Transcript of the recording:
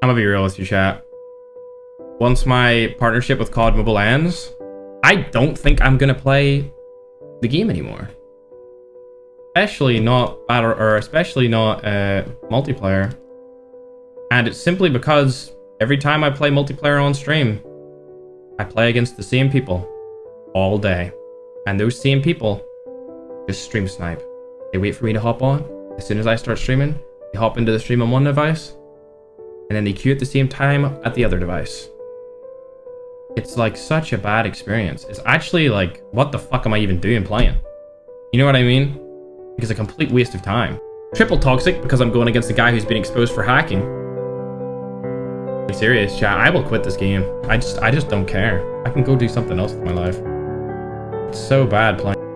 I'm gonna be real with you, chat. Once my partnership with COD Mobile ends, I don't think I'm gonna play the game anymore. Especially not battle, or especially not uh, multiplayer. And it's simply because every time I play multiplayer on stream, I play against the same people all day. And those same people just stream snipe. They wait for me to hop on. As soon as I start streaming, they hop into the stream on one device, and then they queue at the same time at the other device. It's like such a bad experience. It's actually like, what the fuck am I even doing playing? You know what I mean? It's a complete waste of time. Triple toxic because I'm going against a guy who's been exposed for hacking. Be serious, chat. I will quit this game. I just, I just don't care. I can go do something else with my life. It's so bad playing.